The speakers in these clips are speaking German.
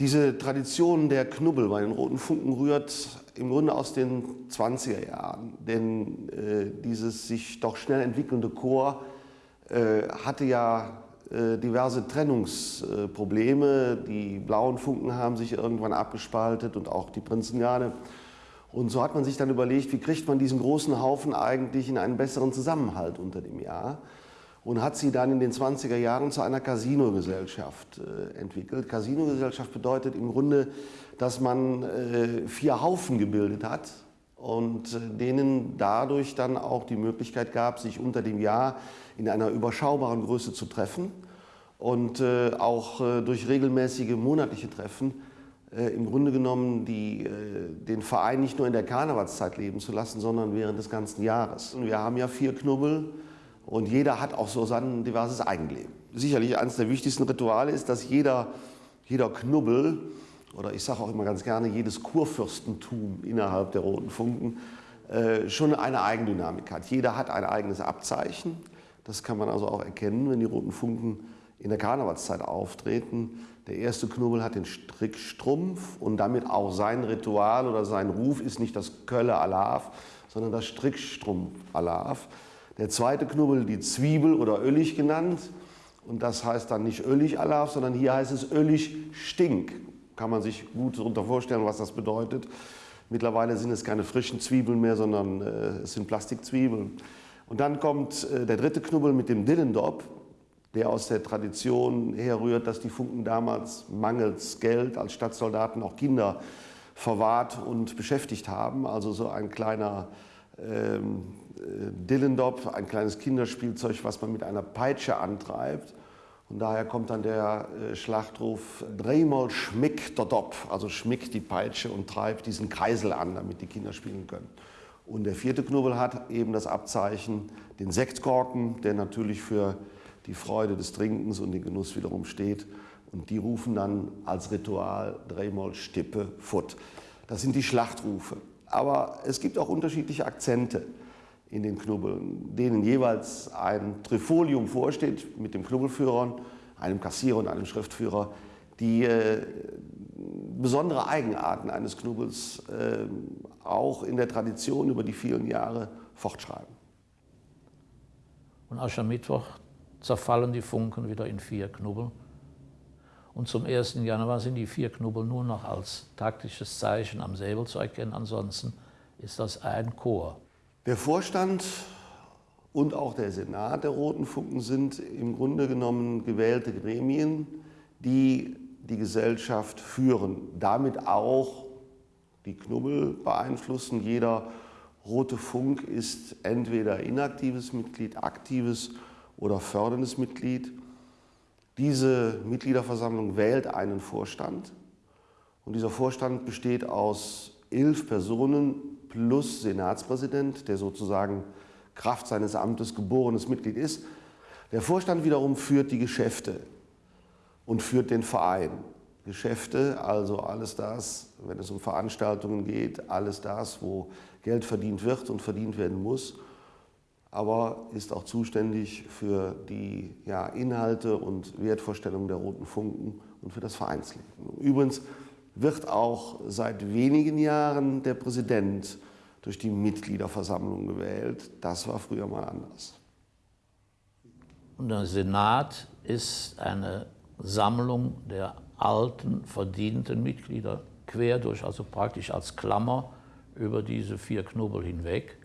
Diese Tradition der Knubbel bei den Roten Funken rührt im Grunde aus den 20er Jahren. Denn äh, dieses sich doch schnell entwickelnde Chor äh, hatte ja äh, diverse Trennungsprobleme. Die blauen Funken haben sich irgendwann abgespaltet und auch die Prinzengarde. Und so hat man sich dann überlegt, wie kriegt man diesen großen Haufen eigentlich in einen besseren Zusammenhalt unter dem Jahr und hat sie dann in den 20er Jahren zu einer Casino-Gesellschaft äh, entwickelt. Casino-Gesellschaft bedeutet im Grunde, dass man äh, vier Haufen gebildet hat und äh, denen dadurch dann auch die Möglichkeit gab, sich unter dem Jahr in einer überschaubaren Größe zu treffen und auch durch regelmäßige monatliche Treffen im Grunde genommen die, den Verein nicht nur in der Karnevalszeit leben zu lassen, sondern während des ganzen Jahres. Und wir haben ja vier Knubbel, und jeder hat auch so sein diverses Eigenleben. Sicherlich eines der wichtigsten Rituale ist, dass jeder, jeder Knubbel, oder ich sage auch immer ganz gerne, jedes Kurfürstentum innerhalb der Roten Funken äh, schon eine Eigendynamik hat. Jeder hat ein eigenes Abzeichen. Das kann man also auch erkennen, wenn die Roten Funken in der Karnevalszeit auftreten. Der erste Knubbel hat den Strickstrumpf und damit auch sein Ritual oder sein Ruf ist nicht das Kölle Alaf, sondern das Strickstrumpf Alaf. Der zweite Knubbel die Zwiebel oder Öllig genannt. Und das heißt dann nicht Öllig Alaf, sondern hier heißt es Öllig Stink. Kann man sich gut darunter vorstellen, was das bedeutet. Mittlerweile sind es keine frischen Zwiebeln mehr, sondern äh, es sind Plastikzwiebeln. Und dann kommt äh, der dritte Knubbel mit dem Dillendop, der aus der Tradition herrührt, dass die Funken damals mangels Geld als Stadtsoldaten auch Kinder verwahrt und beschäftigt haben. Also so ein kleiner ähm, äh, Dillendop, ein kleines Kinderspielzeug, was man mit einer Peitsche antreibt. Und daher kommt dann der äh, Schlachtruf, dreimal schmick der Dop, also schmick die Peitsche und treibt diesen Kreisel an, damit die Kinder spielen können. Und der vierte Knubbel hat eben das Abzeichen, den Sektkorken, der natürlich für die Freude des Trinkens und den Genuss wiederum steht. Und die rufen dann als Ritual dreimal Stippe Futt. Das sind die Schlachtrufe. Aber es gibt auch unterschiedliche Akzente in den Knubbeln, denen jeweils ein Trifolium vorsteht mit dem Knubbelführer, einem Kassierer und einem Schriftführer, die äh, besondere Eigenarten eines Knubbels äh, auch in der Tradition über die vielen Jahre fortschreiben. Und Aschermittwoch zerfallen die Funken wieder in vier Knubbel. Und zum 1. Januar sind die vier Knubbel nur noch als taktisches Zeichen am Säbel zu erkennen. Ansonsten ist das ein Chor. Der Vorstand und auch der Senat der Roten Funken sind im Grunde genommen gewählte Gremien, die die Gesellschaft führen. Damit auch die Knubbel beeinflussen. Jeder Rote Funk ist entweder inaktives Mitglied, aktives oder förderndes Mitglied. Diese Mitgliederversammlung wählt einen Vorstand und dieser Vorstand besteht aus elf Personen plus Senatspräsident, der sozusagen Kraft seines Amtes geborenes Mitglied ist. Der Vorstand wiederum führt die Geschäfte und führt den Verein. Geschäfte, also alles das, wenn es um Veranstaltungen geht, alles das, wo Geld verdient wird und verdient werden muss aber ist auch zuständig für die ja, Inhalte und Wertvorstellungen der Roten Funken und für das Vereinsleben. Übrigens wird auch seit wenigen Jahren der Präsident durch die Mitgliederversammlung gewählt. Das war früher mal anders. Der Senat ist eine Sammlung der alten, verdienten Mitglieder quer durch, also praktisch als Klammer über diese vier Knubbel hinweg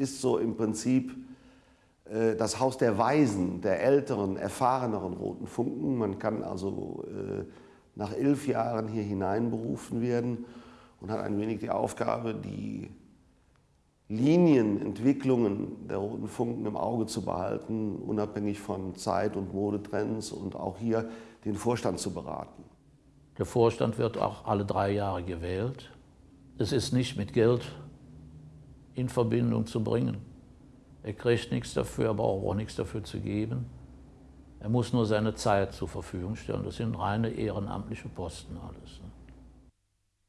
ist so im Prinzip äh, das Haus der Weisen, der älteren, erfahreneren Roten Funken. Man kann also äh, nach elf Jahren hier hineinberufen werden und hat ein wenig die Aufgabe, die Linienentwicklungen der Roten Funken im Auge zu behalten, unabhängig von Zeit- und Modetrends und auch hier den Vorstand zu beraten. Der Vorstand wird auch alle drei Jahre gewählt. Es ist nicht mit Geld in Verbindung zu bringen. Er kriegt nichts dafür, aber auch nichts dafür zu geben. Er muss nur seine Zeit zur Verfügung stellen. Das sind reine ehrenamtliche Posten alles.